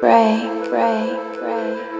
break, break, break.